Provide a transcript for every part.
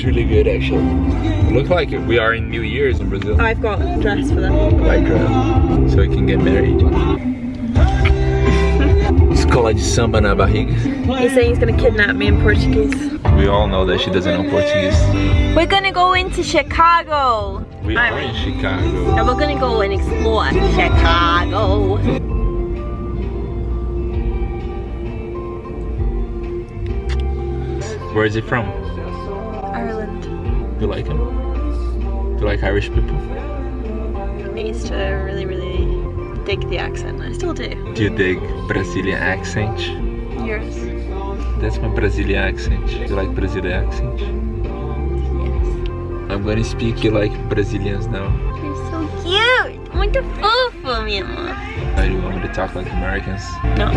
It's really good actually. It looks like we are in New Year's in Brazil. I've got a dress for them. Like dress. so we can get married. Escola de samba na barriga. He's saying he's gonna kidnap me in Portuguese. We all know that she doesn't know Portuguese. We're gonna go into Chicago. We are in Chicago. And we're gonna go and explore Chicago. Where is it from? Do you like him? Do you like Irish people? I used to really, really dig the accent. I still do. Do you dig Brazilian accent? Yours. That's my Brazilian accent. Do you like Brazilian accent? Yes. I'm gonna speak you like Brazilians now. You're so cute. Muito fofo, amor. Do you want me to talk like Americans? No.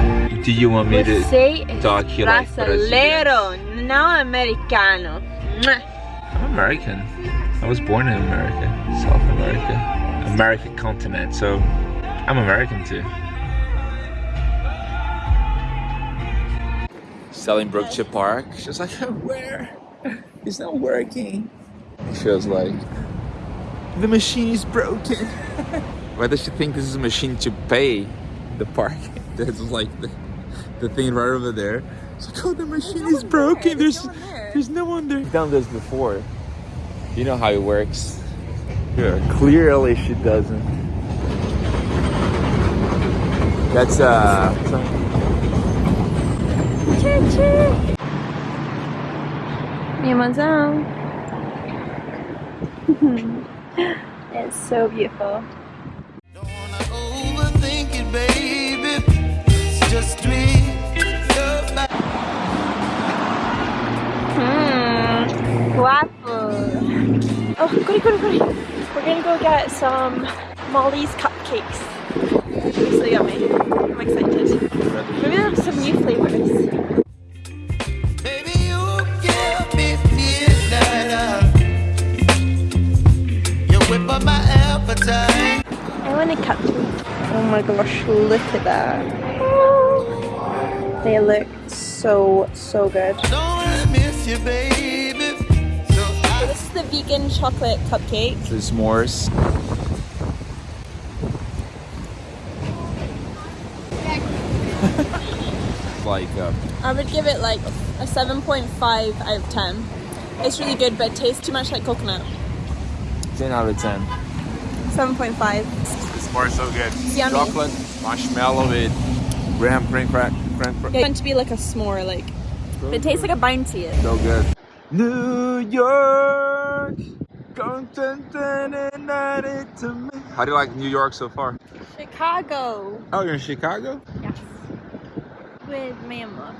Do you want me to Você talk you like brasileiro, não americano. Mwah. American. I was born in America, South America, American continent, so I'm American too. Selling Brookshire Park. She was like, where? It's not working. She was like, the machine is broken. Why does she think this is a machine to pay the park? That's like the, the thing right over there. It's like, oh, the machine is broken. There's, there's no one there. I've done this before. You know how it works. Yeah, clearly she doesn't. That's uh. Mi amazão. it's so beautiful. Don't wanna overthink it, baby. It's just me. Hmm. Guapo. Oh, goody, goody, goody. We're gonna go get some Molly's cupcakes. They're so yummy. I'm excited. Maybe have some new flavors. Baby, you give me midnight. You whip up my appetite. I want a cupcake. Oh my gosh, look at that. They look so, so good. So This is the vegan chocolate cupcake. The s'mores. like uh, I would give it like a 7.5 out of 10. It's really good, but it tastes too much like coconut. 10 out of 10. 7.5. The s'mores so good. It's yummy. Chocolate, marshmallow with graham cream crack. Cream crack. It's meant to be like a s'more, like. But it tastes like a bounty. So good. New York. How do you like New York so far? Chicago. Oh, you're in Chicago? Yes. With Mama.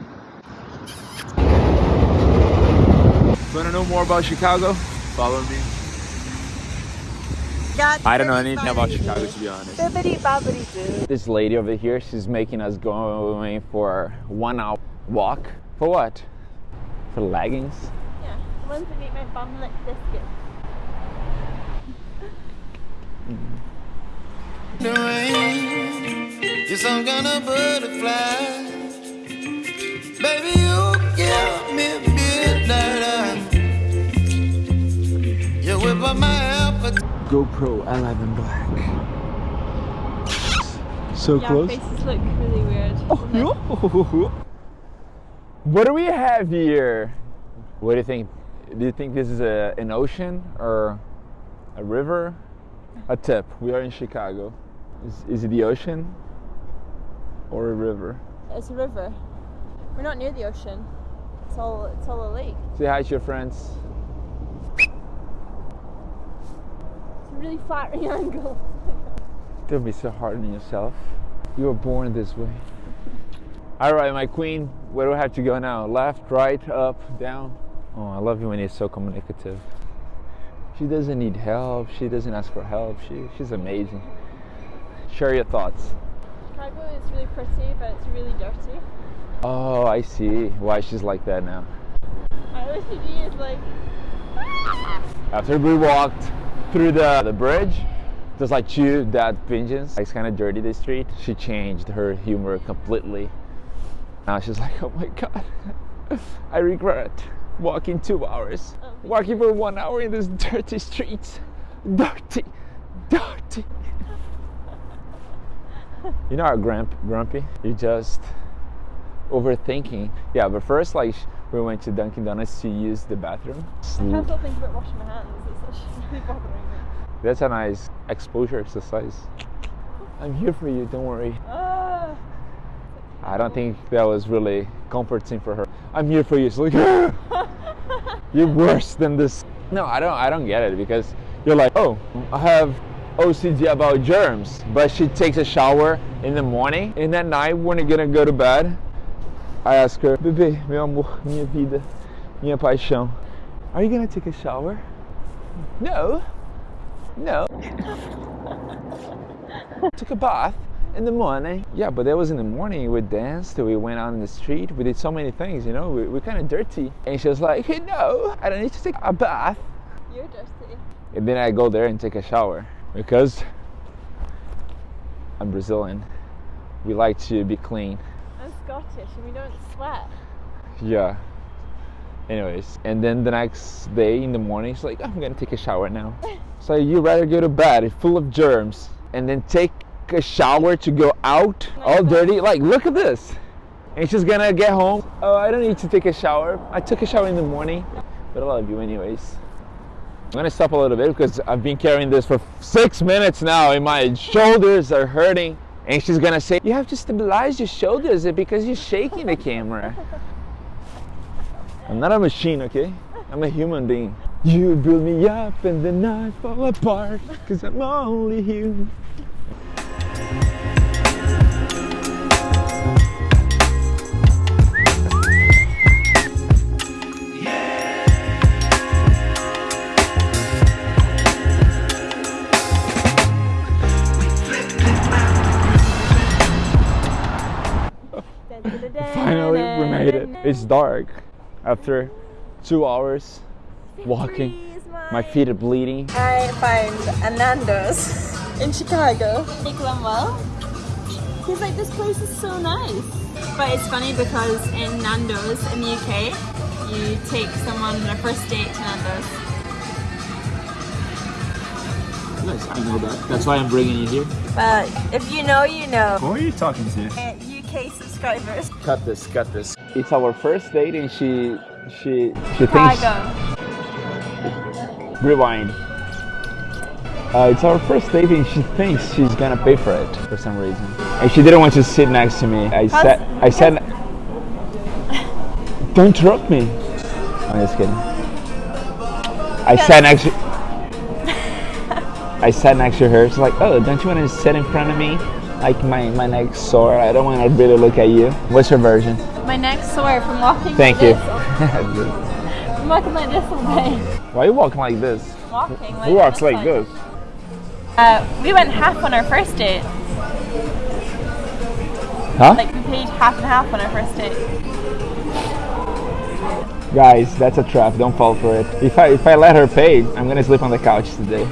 Want to know more about Chicago? Follow me. I don't know anything about Chicago to be honest. Bibbidi bobbidi doo. This lady over here, she's making us going for one hour walk. For what? For leggings? Yeah, the ones that make my bum look this good. the rain. You're some kind of butterfly. Baby, you give me midnight. You whip up my appetite. GoPro 11 Black. So Yeah, close. faces look really weird. Oh, What do we have here? What do you think? Do you think this is a, an ocean or a river? A tip. We are in Chicago. Is, is it the ocean or a river? It's a river. We're not near the ocean. It's all it's all a lake. Say hi to your friends. It's a really flat angle. Don't be so hard on yourself. You were born this way. All right, my queen. Where do I have to go now? Left, right, up, down? Oh, I love you when you're so communicative. She doesn't need help. She doesn't ask for help. She, she's amazing. Share your thoughts. Chicago is really pretty, but it's really dirty. Oh, I see why she's like that now. My OCD is like, ah! After we walked through the, the bridge, just like two that pigeons. It's kind of dirty, the street. She changed her humor completely. Now she's like, oh my god, I regret. Walking two hours, Oh. walking for one hour in these dirty streets. Dirty, dirty. you know how grump, grumpy? You just overthinking. Yeah, but first, like, we went to Dunkin' Donuts to use the bathroom. I can't stop thinking about washing my hands. It's actually really bothering me. That's a nice exposure exercise. I'm here for you, don't worry. Ah. I don't think that was really comforting for her. I'm here for you. It's like, you're worse than this. No, I don't. I don't get it because you're like, oh, I have OCD about germs, but she takes a shower in the morning, and at night when you're gonna go to bed, I ask her, bebê, meu amor, minha vida, minha paixão, are you gonna take a shower? No. No. Took a bath in the morning. Yeah, but that was in the morning. We danced, we went out in the street, we did so many things, you know, we, we're kind of dirty. And she was like, hey, no, I don't need to take a bath. You're dirty. And then I go there and take a shower because I'm Brazilian. We like to be clean. I'm Scottish and we don't sweat. Yeah. Anyways, and then the next day in the morning, she's like, I'm gonna take a shower now. So you rather go to bed full of germs and then take a shower to go out all dirty? Like, look at this. And she's gonna get home. Oh, I don't need to take a shower. I took a shower in the morning, but I love you anyways. I'm gonna stop a little bit because I've been carrying this for six minutes now and my shoulders are hurting. And she's gonna say, You have to stabilize your shoulders because you're shaking the camera. I'm not a machine, okay? I'm a human being. You build me up and then I fall apart because I'm only human. Finally, we made it. It's dark after two hours walking. My feet are bleeding. I find a Nando's in Chicago. Nick Lumwell. He's like, this place is so nice. But it's funny because in Nando's in the UK, you take someone on a first date to Nando's. Nice, I know that. That's why I'm bringing you here. But if you know, you know. Who are you talking to? Uh, UK subscribers. Cut this, cut this. It's our first date and she, she, she thinks... Chicago. Rewind. Uh, it's our first date and she thinks she's gonna pay for it for some reason. And she didn't want to sit next to me. I said, I said, don't interrupt me. I'm just kidding. I sat next to, I sat next to her. She's like, oh, don't you want to sit in front of me? Like my, my neck's sore. I don't want to really look at you. What's your version? My neck's sore from walking Thank you. I'm walking like this all day. Why are you walking like this? Walking like Who walks like this? Uh, we went half on our first date. Huh? Like we paid half and half on our first date. Guys, that's a trap. Don't fall for it. If I if I let her pay, I'm gonna sleep on the couch today.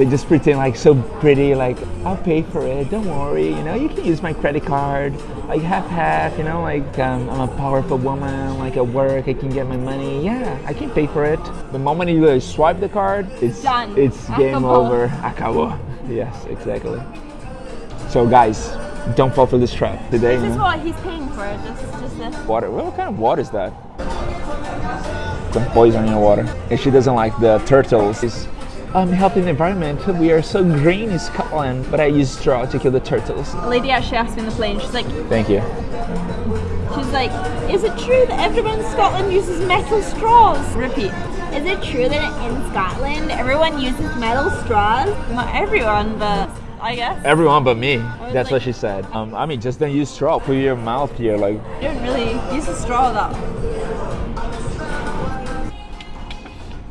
They just pretend like so pretty, like I'll pay for it. Don't worry, you know. You can use my credit card, like half half. You know, like um, I'm a powerful woman. Like at work, I can get my money. Yeah, I can pay for it. The moment you uh, swipe the card, it's Done. it's game Acabou. over. Acabou. Yes, exactly. So guys, don't fall for this trap today. This is what he's paying for. Just, just this. Water. What kind of water is that? Some poison in your water. And she doesn't like the turtles. It's, I'm helping the environment. We are so green in Scotland, but I use straw to kill the turtles. A lady actually asked me on the plane. She's like, Thank you. she's like, is it true that everyone in Scotland uses metal straws? Repeat. Is it true that in Scotland everyone uses metal straws? Not everyone, but I guess. Everyone but me. That's what she said. Um, I mean, just don't use straw. Put your mouth here, like. You don't really use a straw though.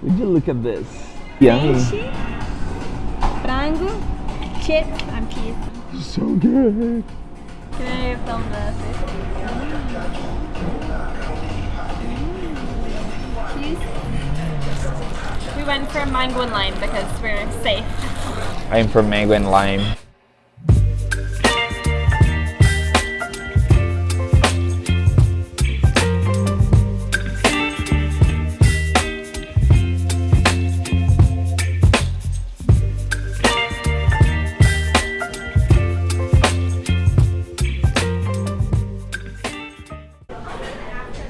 Would you look at this? Yummy. Peixe, frango, chips, and peas. So good. Can I film this? Cheese. We went for mango and lime because we're safe. I'm from mango and lime.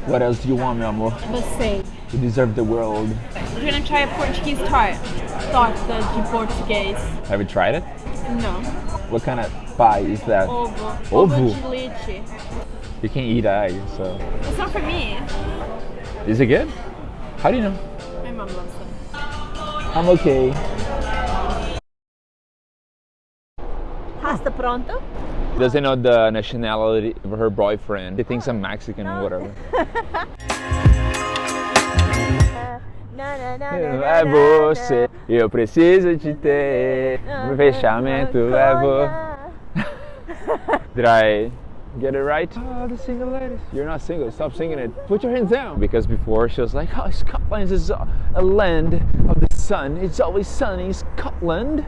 What else do you want, meu amor? Você. You deserve the world. We're gonna try a Portuguese tart. Torta de português. Have you tried it? No. What kind of pie is that? Ovo. Ovo? de leite. You can't eat egg, so. It's not for me. Is it good? How do you know? My mom loves it. I'm okay. Pasta pronto? Doesn't know the nationality of her boyfriend. He thinks I'm Mexican or whatever. É você, eu preciso te ter. O fechamento é você. Did I get it right? Oh, the single ladies. You're not single. Stop singing it. Put your hands down. Because before she was like, oh, Scotland is a a land of the sun. It's always sunny. Scotland.